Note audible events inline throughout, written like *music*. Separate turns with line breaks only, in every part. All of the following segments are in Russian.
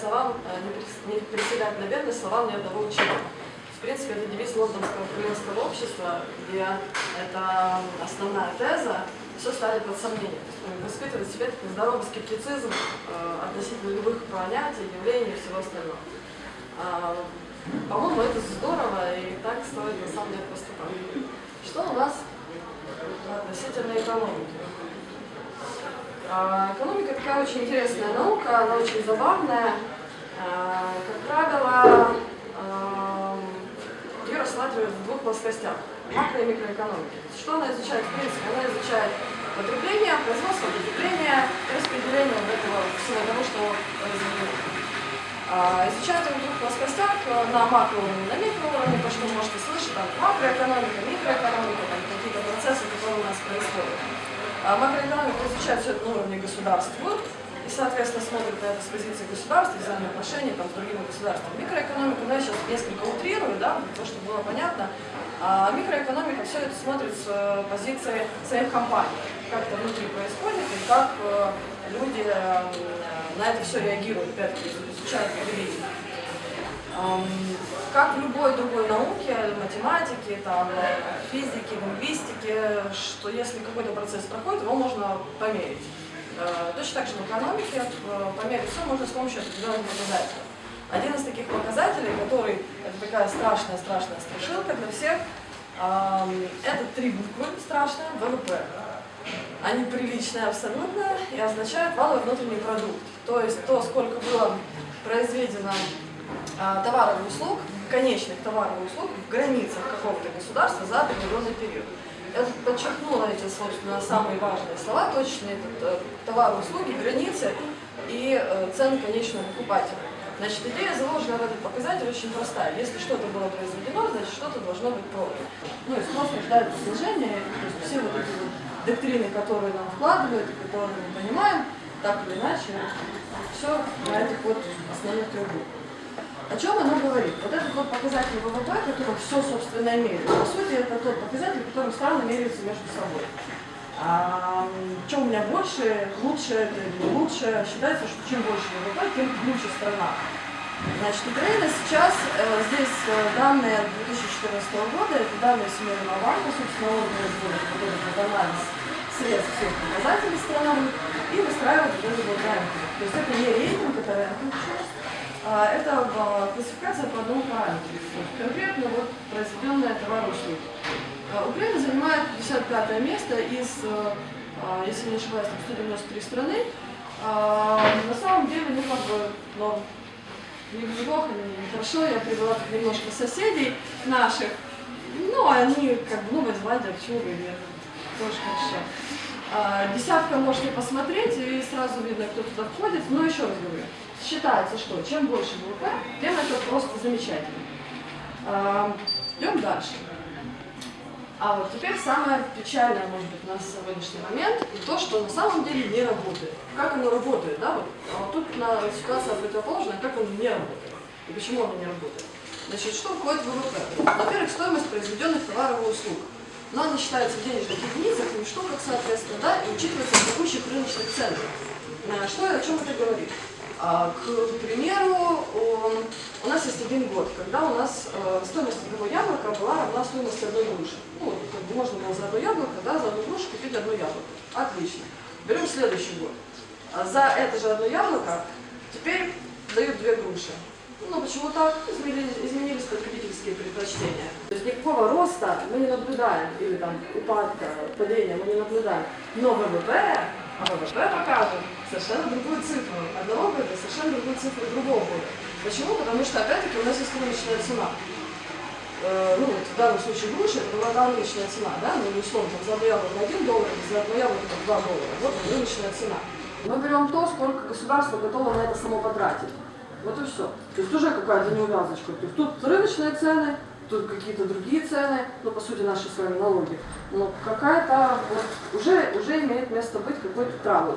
словам, э, не присягать на верность словам ни одного ученого. В принципе, это девиз Лондонского королевского общества, где это основная теза, все ставит под сомнение. Мы испытываем в себе такой здоровый скептицизм э, относительно любых понятий, явлений и всего остального. А, По-моему, это здорово, и так стоит на самом деле поступать. Что у нас относительно экономики? А, экономика такая очень интересная наука, она очень забавная. А, как правило, а, ее рассматривают в двух плоскостях – макро- и микроэкономики. Что она изучает? В принципе, она изучает потребление, производство, потребление, распределение вот этого всего того, что произведено. А, изучают ее в двух плоскостях, на макроуровне, на микроуровне, то, что вы можете слышать, там макроэкономика, микроэкономика, там какие-то процессы, которые у нас происходят. А макроэкономика изучает все это на уровне государства, и, соответственно, смотрит на это с позиции государства, взаимоотношений там, с другими государствами. Микроэкономика, ну, я сейчас несколько утрирую, да, того, чтобы было понятно. А микроэкономика все это смотрит с э, позиции своих компаний, как это внутри происходит и как э, люди э, на это все реагируют, опять-таки, изучают поведение. Как в любой другой науке, математике, там, физике, лингвистике, что если какой-то процесс проходит, его можно померить. Точно так же в экономике померить все можно с помощью определенных показателей. Один из таких показателей, который, это такая страшная-страшная страшилка для всех, это три буквы страшные, ВВП. Они приличные абсолютно и означают валовый внутренний продукт. То есть то, сколько было произведено а, товаров и услуг, конечных товаров и услуг в границах какого-то государства за определенный период. Я подчеркнула эти, собственно, самые важные слова, точные это товары, услуги, границы и э, цены конечного покупателя. Значит, идея, заложенная в этот показатель, очень простая. Если что-то было произведено, значит, что-то должно быть продано. Ну и спрос рождает снижение, то есть все вот эти вот доктрины, которые нам вкладывают, которые мы понимаем, так или иначе, все на этих вот основных трех буквах. О чем оно говорит? Вот этот вот показатель ВВП, который все, собственно, меряет, по сути, это тот показатель, который страны меряются между собой. А, что у меня больше, лучше лучше, считается, что чем больше ВВП, тем лучше страна. Значит, Украина сейчас, э, здесь э, данные 2014 года, это данные Всемирного банка, собственно, он производит вот этот анализ средств всех показателей страны и выстраивает вот этот вот рынок. То есть это не рейтинг, это рынок, а, это а, классификация по одному параметру. Конкретно вот произведенная товар услуги. А, Украина занимает 55 место из, если не ошибаюсь, 193 страны. На самом деле, ну как бы, но не неплохо, не хорошо. Я привела немножко соседей наших. Ну, они как бы, Новая Зеландия, почему бы и нет. Тоже хорошо. Десятка можете посмотреть, и сразу видно, кто туда входит. Но еще раз говорю, считается, что чем больше ВВП, тем это просто замечательно. Идем дальше. А вот теперь самое печальное, может быть, на сегодняшний момент, то, что на самом деле не работает. Как оно работает, да? Вот, а вот тут на ситуация противоположная, как оно не работает. И почему оно не работает. Значит, что входит в ВВП? Во-первых, стоимость произведенных товаров и услуг. Но она считается в денежных единицах и в штуках, соответственно, да, и учитывается в текущих рыночных ценах. Что, о чем это говорит? А, к примеру, у нас есть один год, когда у нас э, стоимость одного яблока была равна стоимости одной груши. Ну, можно было за одно яблоко, да, за одну грушу купить одно яблоко. Отлично. Берем следующий год. А за это же одно яблоко теперь дают две груши. Ну, почему так? Изменились, изменились потребительские предпочтения. То есть никакого роста мы не наблюдаем, или там упадка, падения мы не наблюдаем. Но ВВП а ВВП покажет совершенно другую цифру одного года, совершенно другую цифру другого года. Почему? Потому что, опять-таки, у нас есть рыночная цена. Э, ну, вот в данном случае груши, это была рыночная цена, да, ну, условно, там, за одно яблоко 1 доллар, за одно яблоко 2 доллара. Вот рыночная цена. Мы берем то, сколько государство готово на это само потратить. Вот и все. То есть уже какая-то неувязочка. То есть тут рыночные цены, какие-то другие цены, ну, по сути, наши с вами налоги. Но какая-то, вот, уже, уже имеет место быть какой-то травы.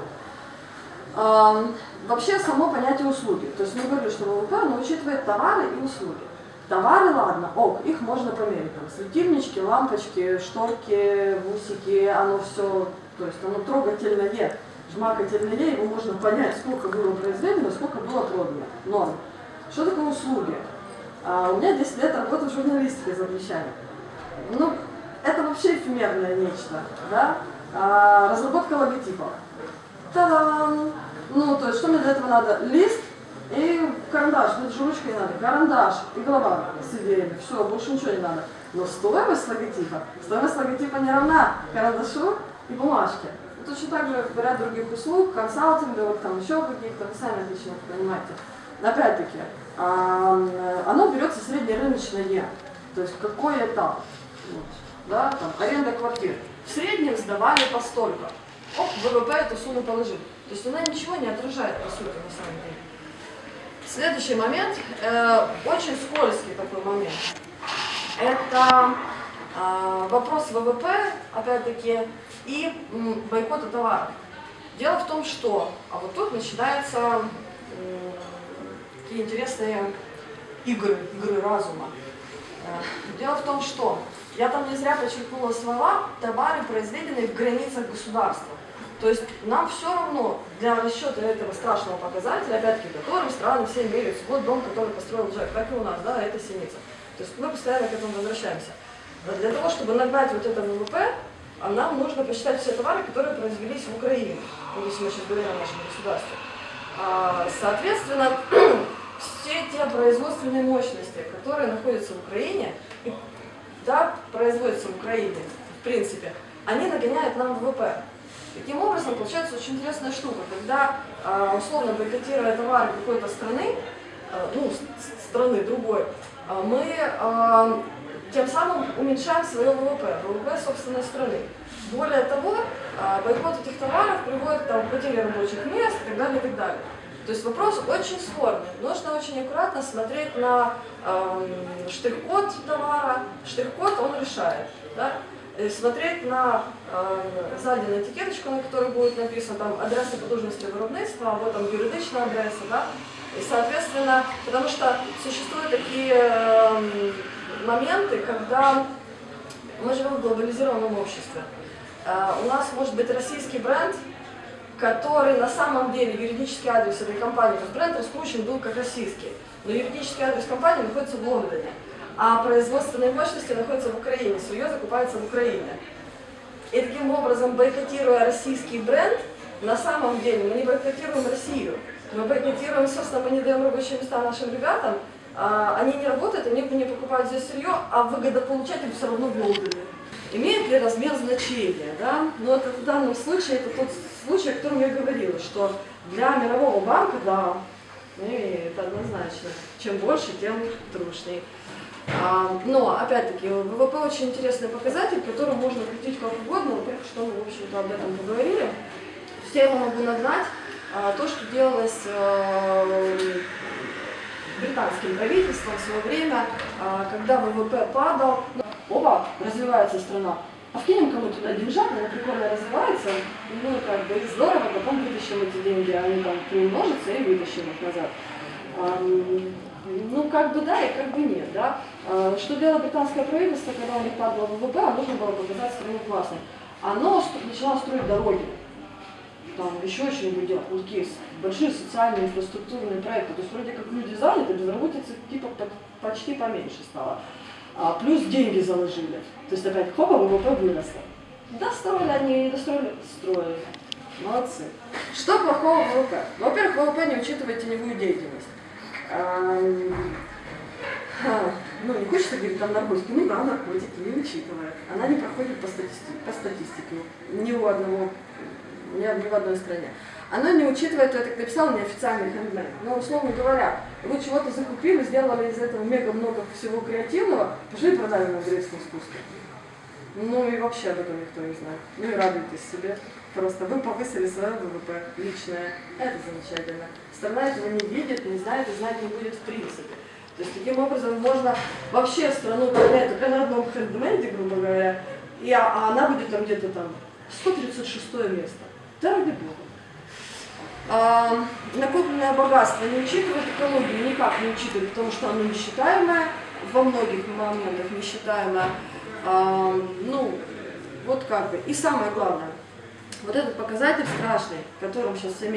А, вообще само понятие услуги. То есть мы говорили, что ВВП оно учитывает товары и услуги. Товары, ладно, ок, их можно померить. Там, светильнички, лампочки, шторки, бусики, оно все, то есть оно трогательное, жмакательное, его можно понять, сколько было произведено, сколько было продано. Норм. Что такое услуги? А, у меня 10 лет работы в журналистике за плечами. Ну, это вообще эфемерное нечто, да? А, разработка логотипов. Та-дам! Ну, то есть, что мне для этого надо? Лист и карандаш, ну, это же ручкой не надо. Карандаш и голова с идеями. Все, больше ничего не надо. Но стоимость логотипа, стоимость логотипа не равна карандашу и бумажке. И точно так же ряд других услуг, консалтинговых, там еще каких-то, вы сами отлично понимаете. Опять-таки, оно берется среднерыночное. То есть какой этап? Вот, да, там, аренда квартир. В среднем сдавали по столько. Оп, ВВП эту сумму положил. То есть она ничего не отражает, по сути, на самом деле. Следующий момент, э, очень скользкий такой момент. Это э, вопрос ВВП, опять-таки, и бойкота товаров. Дело в том, что, а вот тут начинаются э, такие интересные игры, игры разума. Э, дело в том, что я там не зря подчеркнула слова «товары, произведенные в границах государства». То есть нам все равно для расчета этого страшного показателя, опять-таки, которым страны все меряются, вот дом, который построил Джек, так и у нас, да, это синица. То есть мы постоянно к этому возвращаемся. Но для того, чтобы нагнать вот это ВВП, а нам нужно посчитать все товары, которые произвелись в Украине, ну, если мы сейчас говорим о нашем государстве. А, соответственно, *clears throat* все те производственные мощности, которые находятся в Украине, да, производятся в Украине, в принципе, они нагоняют нам ВВП. Таким образом, получается очень интересная штука, когда, а, условно бойкотируя товары какой-то страны, а, ну, страны другой, а, мы тем самым уменьшаем свое ВВП, ВВП собственной страны. Более того, бойкот этих товаров приводит там, к потере рабочих мест и так далее, и так далее. То есть вопрос очень спорный. Нужно очень аккуратно смотреть на э, штрих-код товара. Штрих-код он решает. Да? Э, смотреть на э, ззаді на этикеточку, на которой будет написано там адреса потужности виробництва, або там юридичная адреса, да? И, соответственно, потому что существуют такие э, моменты, когда мы живем в глобализированном обществе. Э, у нас может быть российский бренд, который на самом деле юридический адрес этой компании, то есть бренд раскручен был как российский, но юридический адрес компании находится в Лондоне а производственные мощности находятся в Украине, сырье закупается в Украине. И таким образом, бойкотируя российский бренд, на самом деле мы не бойкотируем Россию, мы бойкотируем, собственно, мы не даем рабочие места нашим ребятам, а, они не работают, они не покупают здесь сырье, а выгодополучатель все равно в Лондоне. Имеет ли размер значения? Да? Но это, в данном случае это тот случай, о котором я говорила, что для мирового банка, да, имеет однозначно. Чем больше, тем трушней. А, но, опять-таки, ВВП очень интересный показатель, который можно крутить как угодно, во что мы, в общем-то, об этом поговорили. Все я могу нагнать а, то, что делалось а, британским правительством в свое время, когда ВВП падал. Ну, оба, развивается страна. А вкинем кому-то туда деньжат, она прикольно развивается, ну, как бы, здорово, потом вытащим эти деньги, они там приумножатся и вытащим их назад. Ну, как бы да и как бы нет, да. А, что делало британское правительство, когда у них падало ВВП, оно нужно было показать страну классной. Оно начало строить дороги, там еще что-нибудь делать, вот такие большие социальные инфраструктурные проекты. То есть вроде как люди заняты, безработица типа почти поменьше стала. А, плюс деньги заложили. То есть опять хопа, ВВП выросло. Достроили они, не достроили, строили. Молодцы. Что плохого в ВВП? Во-первых, ВВП не учитывает теневую деятельность ну, не хочется говорить там наркотики, ну да, наркотики, не учитывает. Она не проходит по статистике, по статистике ни у одного, ни, ни в одной стране. Она не учитывает, то я так написала, неофициальный хендмейд. Но, условно говоря, вы чего-то закупили, сделали из этого мега много всего креативного, пошли продали на греческом искусстве. Ну и вообще об этом никто не знает. Ну и радуйтесь себе. Просто вы повысили свое ВВП личное. Это замечательно. Страна этого не видит, не знает и знать не будет в принципе. То есть таким образом можно вообще страну поднять только на одном хендменде, грубо говоря, и, а, а она будет там где-то там 136 место. Да ради бога. А, накопленное богатство не учитывает экологию, никак не учитывает, потому что оно несчитаемое, во многих моментах несчитаемое. А, ну, вот как бы. И самое главное, вот этот показатель страшный, которым сейчас все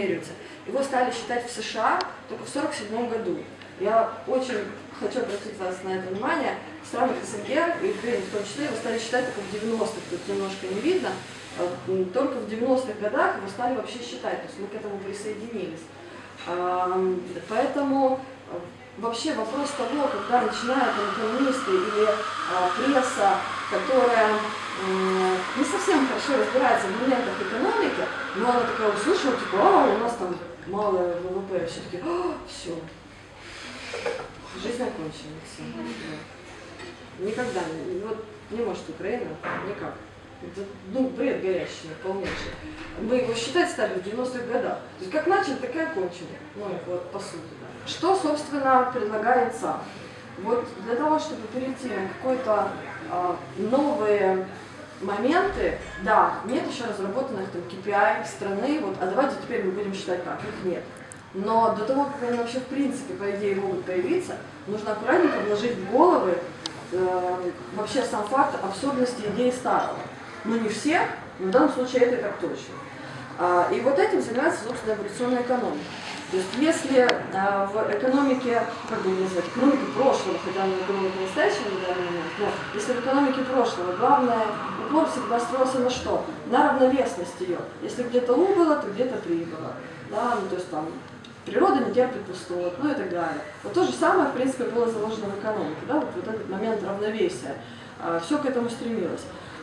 его стали считать в США только в 1947 году. Я очень хочу обратить вас на это внимание. В странах СНГ, и Украине в том числе, его стали считать только в 90-х, тут немножко не видно, только в 90-х годах его стали вообще считать, то есть мы к этому присоединились. А, поэтому а, вообще вопрос того, когда начинают экономисты или пресса, которая не совсем хорошо разбирается в элементах экономики, но она такая услышала, типа, а, у нас там малое ВВП, все таки все, жизнь окончена, все. Никогда, вот не может Украина, никак. Это, ну, бред горящий, полнейший. Мы его считать стали в 90-х годах. То есть как начали, так и окончили. Ну, вот по сути. Да. Что, собственно, предлагается? Вот для того, чтобы перейти на какой-то а, новые моменты, да, нет еще разработанных там KPI страны, вот, а давайте теперь мы будем считать так, их нет. Но до того, как они вообще в принципе, по идее, могут появиться, нужно аккуратненько вложить в головы э, вообще сам факт абсурдности идеи старого. Ну не всех, но в данном случае это так точно. А, и вот этим занимается, собственно, эволюционная экономика. То есть если а, в экономике, как бы назвать, экономике прошлого, хотя она экономика настоящего на данный момент, но если в экономике прошлого главное упор всегда строился на что? На равновесность ее. Если где-то У было, то где-то При было. Да, ну, то есть там природа не терпит пустот, ну и так далее. Вот то же самое, в принципе, было заложено в экономике, да, вот, вот этот момент равновесия. А, все к этому стремилось.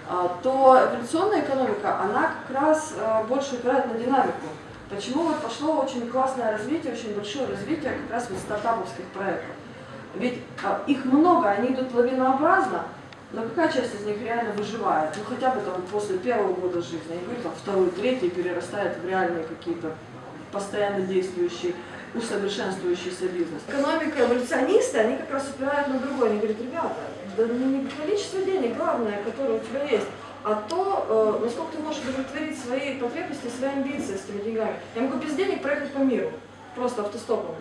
А, то эволюционная экономика, она как раз а, больше упирает на динамику. Почему вот пошло очень классное развитие, очень большое развитие как раз вот стартаповских проектов. Ведь их много, они идут лавинообразно, но какая часть из них реально выживает? Ну хотя бы там после первого года жизни, я говорю, там второй, третий перерастает в реальные какие-то постоянно действующие, усовершенствующийся бизнес. Экономика, эволюционисты, они как раз упирают на другое. Они говорят, ребята, да не количество денег главное, которое у тебя есть, а то, э, насколько ты можешь удовлетворить свои потребности, свои амбиции с этими деньгами. Я могу без денег проехать по миру, просто автостопом.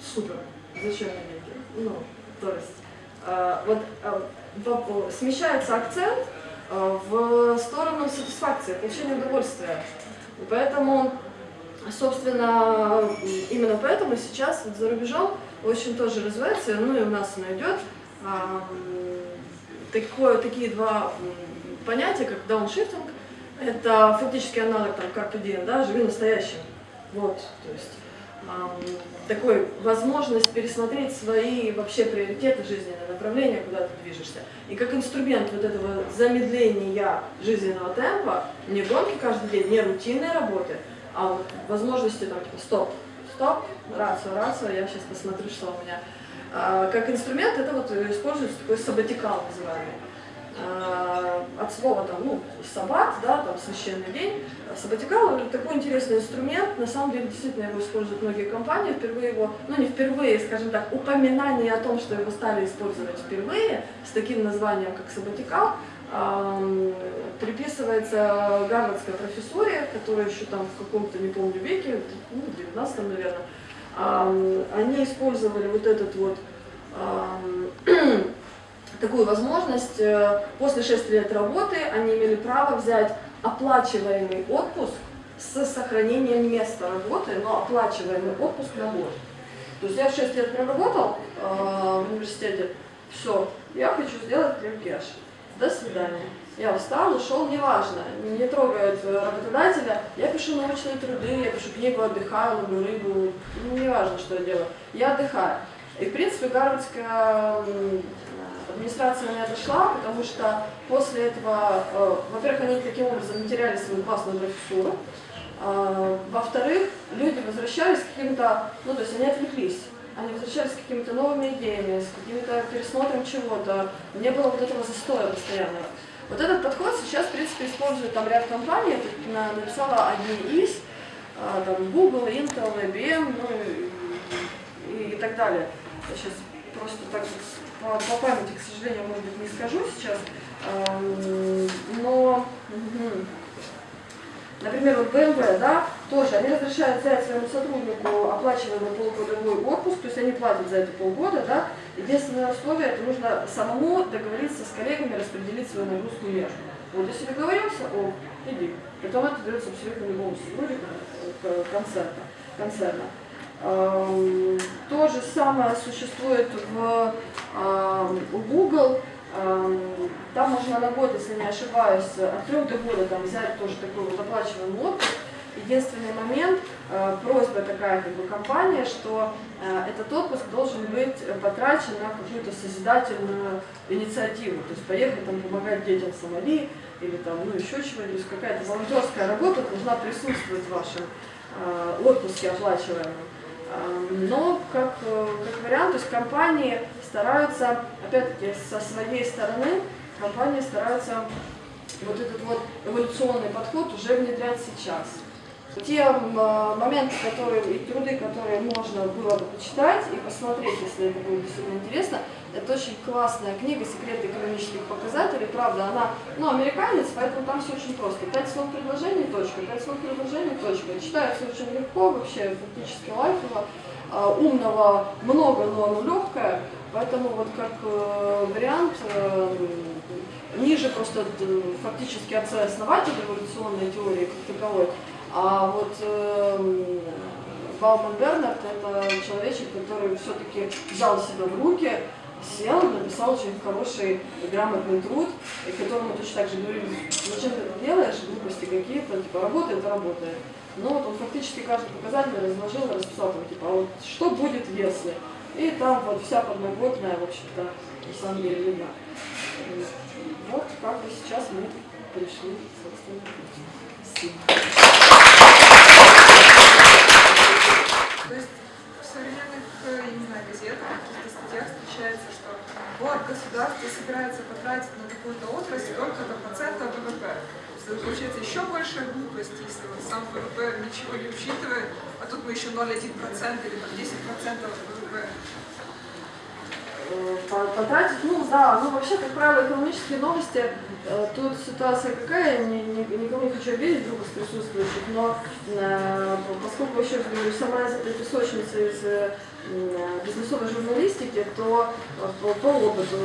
Супер. Зачем мне деньги? Ну, то есть, э, вот э, смещается акцент в сторону сатисфакции, получения удовольствия. И поэтому Собственно, именно поэтому сейчас вот за рубежом очень тоже развивается, ну и у нас оно идет, а, такое, такие два понятия, как дауншифтинг, это фактически аналог там Carpe Diem, да, живи настоящим. Вот, то есть такой возможность пересмотреть свои вообще приоритеты жизненные, направления, куда ты движешься. И как инструмент вот этого замедления жизненного темпа, не гонки каждый день, не рутинной работы, а вот возможности там типа стоп, стоп, рацию, рацию, я сейчас посмотрю, что у меня. А, как инструмент это вот используется такой сабатикал называемый. А, от слова там, ну, саббат, да, там священный день. Сабатикал такой интересный инструмент, на самом деле действительно его используют многие компании, впервые его, ну не впервые, скажем так, упоминание о том, что его стали использовать впервые с таким названием, как сабатикал, приписывается гарвардской профессуре, которая еще там в каком-то, не помню, веке, ну, в 19 наверное, они использовали вот этот вот *clears throat* такую возможность, э, после 6 лет работы они имели право взять оплачиваемый отпуск с сохранением места работы, но оплачиваемый отпуск на год. То есть я 6 лет проработал э, в университете, все, я хочу сделать кеш до свидания. Я устал, ушел, неважно, не трогает работодателя. Я пишу научные труды, я пишу книгу, отдыхаю, ловлю рыбу, ну, неважно, что я делаю. Я отдыхаю. И, в принципе, Гарвардская администрация на это шла, потому что после этого, э, во-первых, они таким образом теряли свою классную профессуру, э, во-вторых, люди возвращались к каким-то, ну, то есть они отвлеклись они возвращались с какими-то новыми идеями, с каким-то пересмотром чего-то. Не было вот этого застоя постоянного. Вот этот подход сейчас, в принципе, использует там ряд компаний. Я написала одни из, а, там, Google, Intel, IBM, ну и, и, так далее. Я сейчас просто так по, по памяти, к сожалению, может быть, не скажу сейчас. Но, например, вот BMW, да, тоже они разрешают взять своему сотруднику оплачиваемый полугодовой отпуск, то есть они платят за это полгода, да, единственное условие, это нужно самому договориться с коллегами, распределить свою нагрузку между. Вот если договорился, о, иди. Потом это дается абсолютно любому сотруднику концерта, концерна. Эм, то же самое существует в, эм, Google. Эм, там можно на год, если не ошибаюсь, от трех до года там взять тоже такой вот оплачиваемый отпуск. Единственный момент, э, просьба такая как бы компания, что э, этот отпуск должен быть потрачен на какую-то созидательную инициативу, то есть поехать там помогать детям в Сомали или там, ну еще чего-нибудь, то есть какая-то волонтерская работа должна присутствовать в вашем э, отпуске оплачиваемом. Но как, как вариант, то есть компании стараются, опять-таки, со своей стороны, компании стараются вот этот вот эволюционный подход уже внедрять сейчас. Те моменты, которые, и труды, которые можно было бы почитать и посмотреть, если это будет действительно интересно, это очень классная книга «Секреты экономических показателей». Правда, она, ну, американец, поэтому там все очень просто. Пять слов предложений, точка, пять слов предложений, точка. Читается очень легко, вообще фактически лайфово. А, умного много, но оно легкое, поэтому вот как э, вариант э, ниже просто э, фактически отца-основатель эволюционной теории как таковой, а вот э, Бауман Бернард это человечек, который все-таки взял себя в руки, сел, написал очень хороший грамотный труд, и которому точно так же говорили, зачем ты это делаешь, глупости какие-то, типа работает, работает. Но вот он фактически каждый показатель разложил, расписал, там, типа, а вот что будет, если? И там вот вся подноготная, в общем-то, на самом деле видно. Вот как бы сейчас мы пришли, собственно, Спасибо.
вот государство собирается потратить на какую-то отрасль только до процента ВВП. Это получается еще большая глупость, сам ВВП ничего не учитывает, а тут мы еще 0,1% или там 10% ВВП
потратить. Ну да, ну вообще, как правило, экономические новости, э, тут ситуация какая, ни, ни, никому не хочу обидеть вдруг из присутствующих, но э, поскольку еще говорю, сама из этой песочницы из э, бизнесовой журналистики, то по, по опыту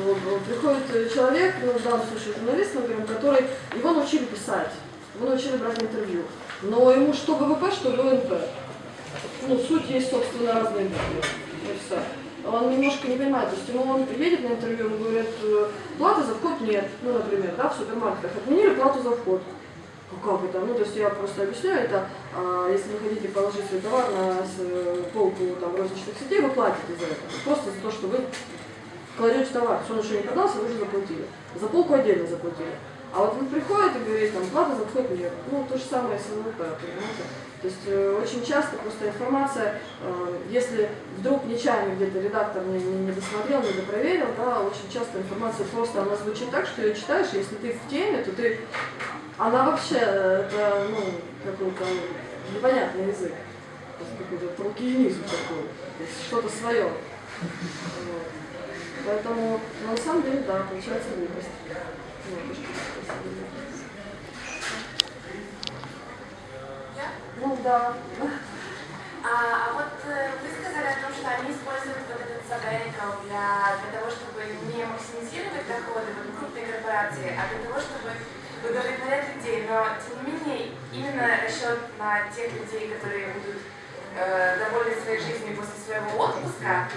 приходит человек, ну, в данном случае журналист, например, который его научили писать, его научили брать интервью, но ему что ВВП, что ВНП. Ну, суть есть, собственно, разные интервью. Все он немножко не понимает, то есть ему он едет на интервью, он говорит, «Э, платы за вход нет, ну, например, да, в супермаркетах отменили плату за вход. Ну как это? Ну, то есть я просто объясняю это, а, если вы хотите положить свой товар на э, полку там, розничных сетей, вы платите за это. Просто за то, что вы кладете товар, что он еще не продался, вы уже заплатили. За полку отдельно заплатили. А вот он приходит и говорит, там, плата за вход нет. Ну, то же самое с НЛП, понимаете? То есть э, очень часто просто информация, э, если вдруг нечаянно где-то редактор не, не, не досмотрел, не допроверил, да, очень часто информация просто, она звучит так, что ее читаешь, если ты в теме, то ты, она вообще, это, ну, какой-то непонятный язык, какой-то толкиенизм такой, то есть что-то свое. Вот. Поэтому, ну, на самом деле, да, получается глупость. Ну да.
А, а вот э, вы сказали о том, что они используют вот этот sabbatical для, для того, чтобы не максимизировать доходы вот, крупной корпорации, а для того, чтобы удовлетворять людей. Но, тем не менее, именно расчет на тех людей, которые будут э, довольны своей жизнью после своего отпуска,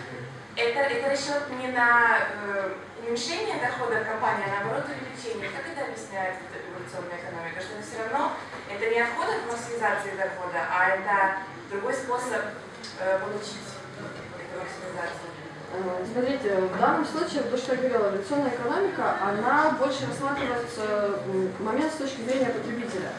это, это расчет не на э, уменьшение дохода компании, а наоборот увеличение. Как это объясняет эволюционная экономика? Что все равно это не отход от максимизации дохода, а это другой способ э, получить эту максимизацию.
Э, смотрите, в данном случае, то, что я говорила, эволюционная экономика, она больше рассматривает момент с точки зрения потребителя.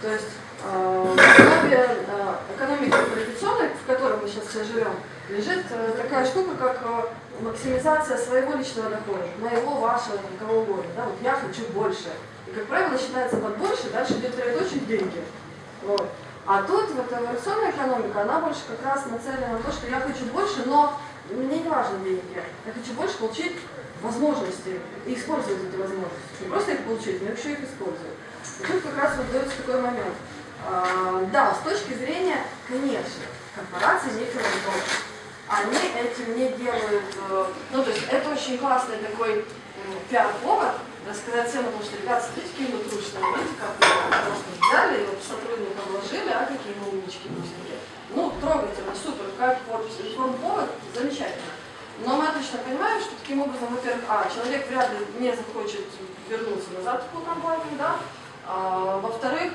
То есть э, в основе экономики традиционной, в которой мы сейчас все живем, лежит такая штука, как максимизация своего личного дохода, моего, вашего, кого угодно. Да? Вот я хочу больше как правило, начинается под больше, дальше идет троеточие деньги. Вот. А тут вот эволюционная экономика, она больше как раз нацелена на то, что я хочу больше, но мне не важны деньги. Я хочу больше получить возможности и использовать эти возможности. Не просто их получить, но еще их использовать. И тут как раз вот дается такой момент. А, Да, с точки зрения, конечно, корпорации микроинвесторов, они этим не делают, э, ну то есть это очень классный такой пиар-повод, рассказать всем, потому что, ребят, смотрите, какие мы трушные, видите, как мы просто взяли и вот сотрудникам вложили, а какие мы умнички бусинки. Ну, трогательно, супер, как вот информповод, замечательно. Но мы точно понимаем, что таким образом, во-первых, а, человек вряд ли не захочет вернуться назад в такую компанию, да, а, во-вторых,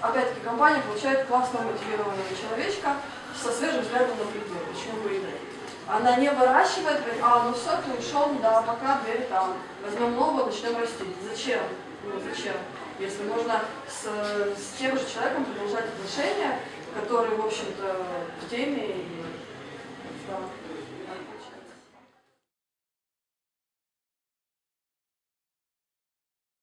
опять-таки, компания получает классно мотивированного человечка со свежим взглядом на предмет, почему бы и нет. Она не выращивает, говорит, а, ну все, ты ушел, да, пока дверь там, возьмем нового, начнем расти. Зачем? Ну, зачем? Если можно с, с тем же человеком продолжать отношения, которые, в общем-то, в теме и да.